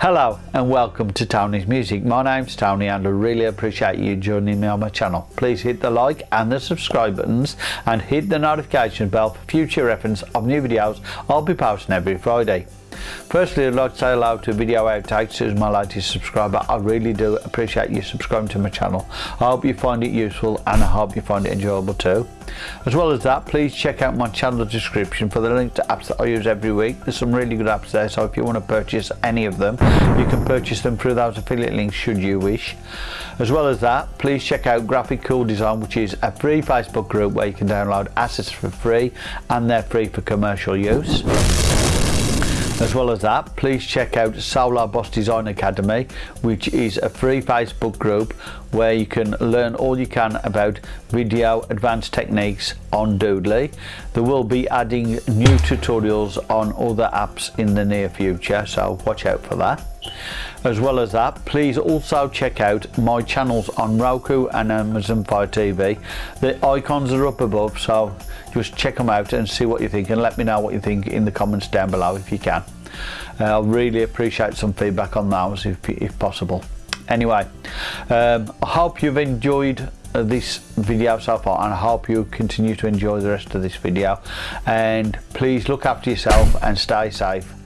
Hello and welcome to Tony's Music. My name's Tony and I really appreciate you joining me on my channel. Please hit the like and the subscribe buttons and hit the notification bell for future reference of new videos I'll be posting every Friday. Firstly, I'd like to say hello to Video Outtakes, who's my latest subscriber. I really do appreciate you subscribing to my channel. I hope you find it useful and I hope you find it enjoyable too. As well as that, please check out my channel description for the link to apps that I use every week. There's some really good apps there, so if you want to purchase any of them, you can purchase them through those affiliate links should you wish. As well as that, please check out Graphic Cool Design, which is a free Facebook group where you can download assets for free and they're free for commercial use. As well as that, please check out Solar Boss Design Academy, which is a free Facebook group where you can learn all you can about video advanced techniques on Doodly. There will be adding new tutorials on other apps in the near future, so watch out for that. As well as that, please also check out my channels on Roku and Amazon Fire TV. The icons are up above, so just check them out and see what you think and let me know what you think in the comments down below if you can. Uh, I'll really appreciate some feedback on those if, if possible. Anyway, um, I hope you've enjoyed uh, this video so far and I hope you continue to enjoy the rest of this video and please look after yourself and stay safe